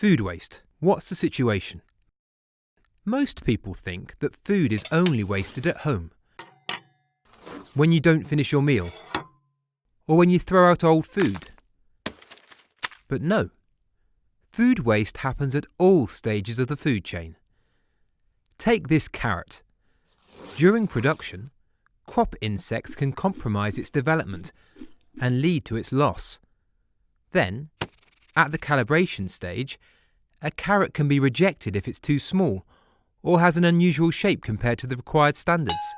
Food waste. What's the situation? Most people think that food is only wasted at home. When you don't finish your meal, or when you throw out old food. But no, food waste happens at all stages of the food chain. Take this carrot. During production, crop insects can compromise its development and lead to its loss. Then, at the calibration stage, a carrot can be rejected if it's too small or has an unusual shape compared to the required standards.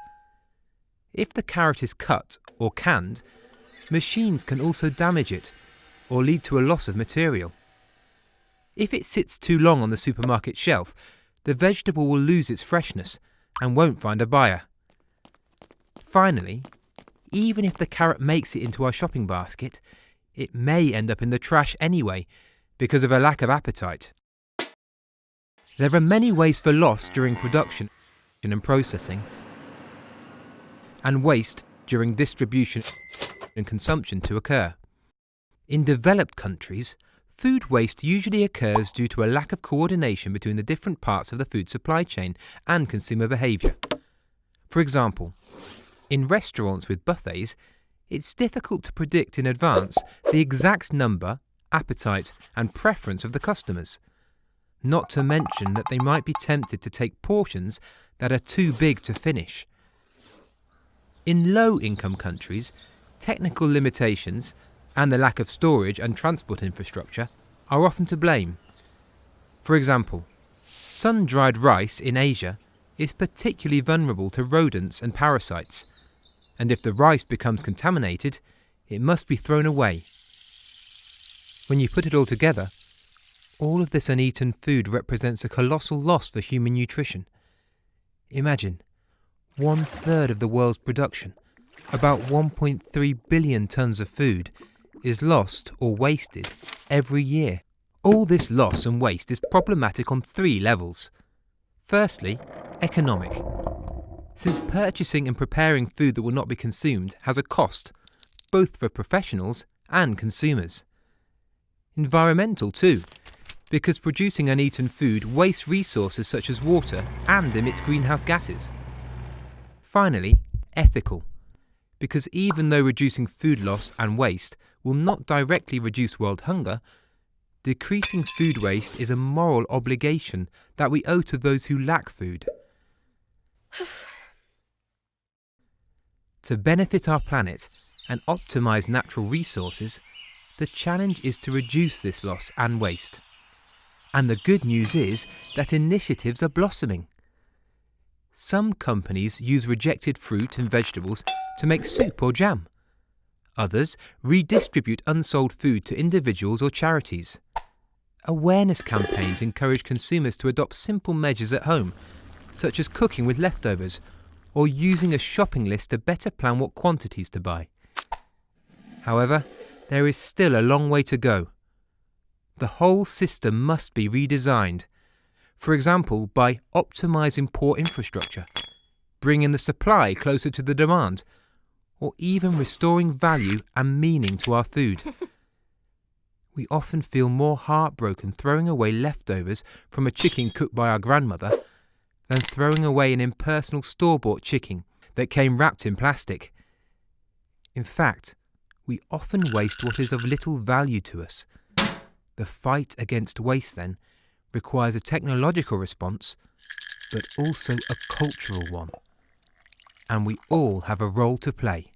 If the carrot is cut or canned, machines can also damage it or lead to a loss of material. If it sits too long on the supermarket shelf, the vegetable will lose its freshness and won't find a buyer. Finally, even if the carrot makes it into our shopping basket, it may end up in the trash anyway because of a lack of appetite. There are many ways for loss during production and processing, and waste during distribution and consumption to occur. In developed countries, food waste usually occurs due to a lack of coordination between the different parts of the food supply chain and consumer behaviour. For example, in restaurants with buffets, it's difficult to predict in advance the exact number, appetite, and preference of the customers. Not to mention that they might be tempted to take portions that are too big to finish. In low income countries, technical limitations and the lack of storage and transport infrastructure are often to blame. For example, sun dried rice in Asia is particularly vulnerable to rodents and parasites and if the rice becomes contaminated, it must be thrown away. When you put it all together, all of this uneaten food represents a colossal loss for human nutrition. Imagine, one third of the world's production, about 1.3 billion tonnes of food, is lost or wasted every year. All this loss and waste is problematic on three levels. Firstly, economic since purchasing and preparing food that will not be consumed has a cost, both for professionals and consumers. Environmental too, because producing uneaten food wastes resources such as water and emits greenhouse gases. Finally, ethical, because even though reducing food loss and waste will not directly reduce world hunger, decreasing food waste is a moral obligation that we owe to those who lack food. To benefit our planet and optimise natural resources, the challenge is to reduce this loss and waste. And the good news is that initiatives are blossoming. Some companies use rejected fruit and vegetables to make soup or jam. Others redistribute unsold food to individuals or charities. Awareness campaigns encourage consumers to adopt simple measures at home, such as cooking with leftovers or using a shopping list to better plan what quantities to buy. However, there is still a long way to go. The whole system must be redesigned, for example by optimizing port infrastructure, bringing the supply closer to the demand, or even restoring value and meaning to our food. we often feel more heartbroken throwing away leftovers from a chicken cooked by our grandmother than throwing away an impersonal store bought chicken that came wrapped in plastic. In fact, we often waste what is of little value to us. The fight against waste, then, requires a technological response, but also a cultural one. And we all have a role to play.